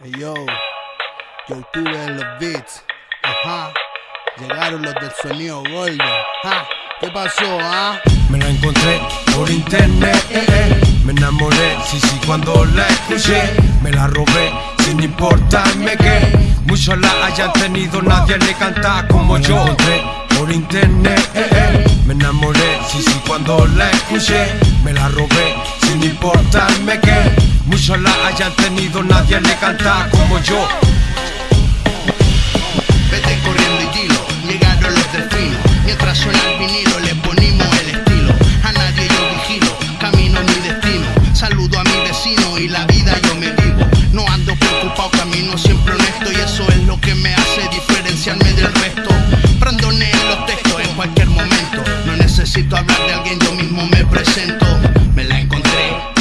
Hey yo, yo tuve en los beats. Ajá. Llegaron los del sonido gordo. Ja. ¿Qué pasó, ah? Me la encontré por internet, eh, eh. me enamoré, sí, sí, cuando la escuché, me la robé sin importarme que muchos la hayan tenido, nadie le canta como yo. Me la encontré por internet, eh, eh. me enamoré, sí, sí, cuando la escuché, me la robé sin importarme que muchos la hayan tenido, nadie le canta como yo. Vete corriendo y dilo, llegaron los delfinos. Mientras suena el vinilo, le ponimos el estilo. A nadie yo vigilo, camino mi destino. Saludo a mi vecino y la vida yo me vivo. No ando preocupado, camino siempre honesto. Y eso es lo que me hace diferenciarme del resto. Brandone en los textos en cualquier momento. No necesito hablar de alguien, yo mismo me presento.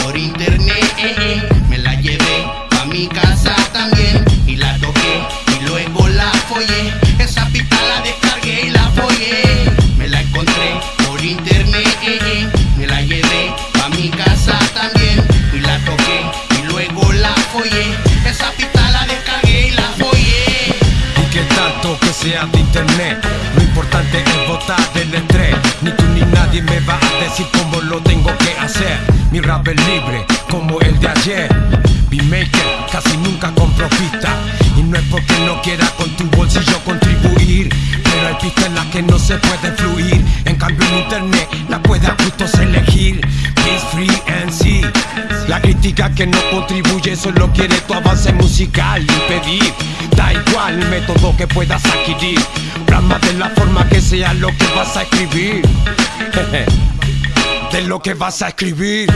Por internet, eh, eh. me la llevé pa' mi casa también. Y la toqué y luego la follé. Esa pista la descargué y la follé. Me la encontré por internet, eh, me la llevé pa' mi casa también. Y la toqué y luego la follé. Esa pista la descargué y la follé. Y que tanto que sea de internet Lo importante es votar del estrés Ni tú ni nadie me va a decir cómo lo tengo que Es libre como el de ayer. Beatmaker casi nunca compro pista Y no es porque no quiera con tu bolsillo contribuir Pero hay pistas en las que no se puede fluir. En cambio en internet la puedes justos elegir. Peace free and see La crítica que no contribuye solo quiere tu avance musical Impedir, da igual el método que puedas adquirir. Plasma de la forma que sea lo que vas a escribir de lo que vas a escribir.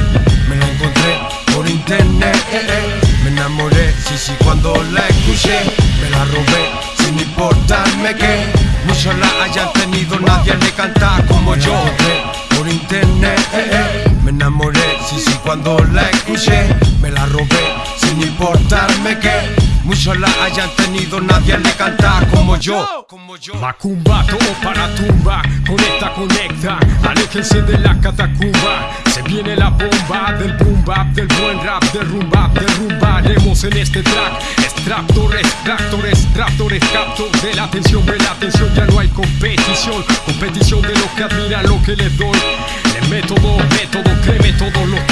Me la encontré por internet, eh, me enamoré, sí, sí, cuando la escuché, me la robé sin importarme que muchos la hayan tenido, nadie le canta como yo. Por internet, eh. me enamoré, sí, sí, cuando la escuché, me la robé sin importarme que muchos la hayan tenido, nadie le canta como yo. Macumba, todo para tumba, conecta, conecta, aléjense de la catacumba. Se viene la bomba del boom bap, del buen rap, del rumba, derrumbaremos en este track. Extractores, tractores, tractores, capto de la atención, de la atención, ya no hay competición. Competición de lo que admiran, lo que les doy. Le método, método, créeme, todo lo doy.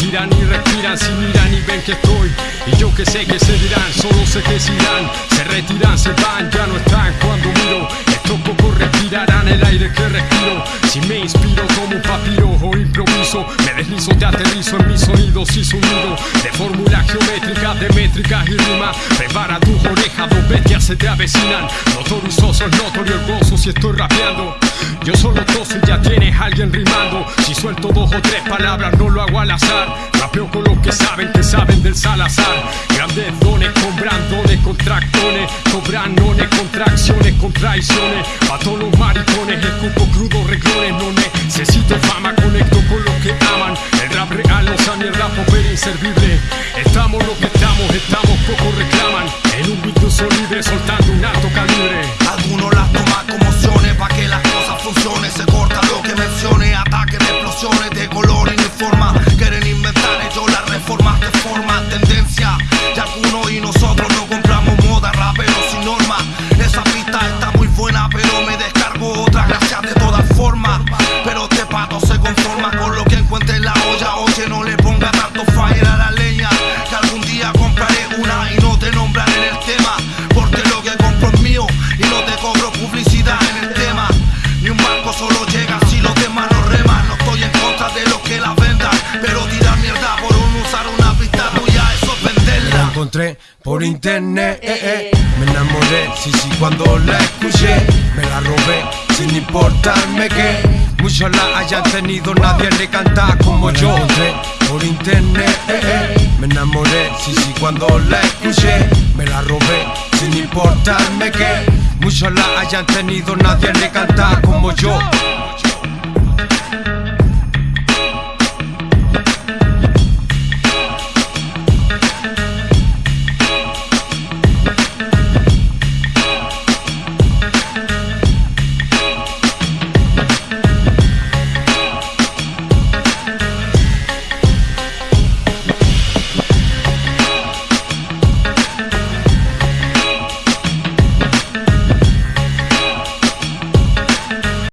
Se tiran y respiran, si miran y ven que estoy. Y yo que sé que se dirán, solo sé que se irán. Se retiran, se van, ya no están cuando miro. Estos pocos deslizo, te aterrizo en mis sonidos y sonido. De fórmula geométrica, de métricas y rima. Prepara tu oreja, dos bestias se te avecinan. Soso, es notorio el gozo si estoy rapeando. Yo solo toso y ya tienes alguien rimando. Si suelto dos o tres palabras, no lo hago al azar. Rapeo con los que saben, que saben del Salazar. Grandes dones con brandones, con tractones. Cobranones, contracciones, con traiciones. Pa' todos los maricones, escupo crudo, reglones. No necesito inservible. Estamos lo que estamos, estamos, pocos reclaman. Por internet, eh, eh. me enamoré, sí, sí, cuando la escuché, me la robé, sin importarme que muchos la hayan tenido, nadie le canta como yo. Por internet, eh, eh. me enamoré, sí, sí, cuando la escuché, me la robé, sin importarme que muchos la hayan tenido, nadie le canta como yo.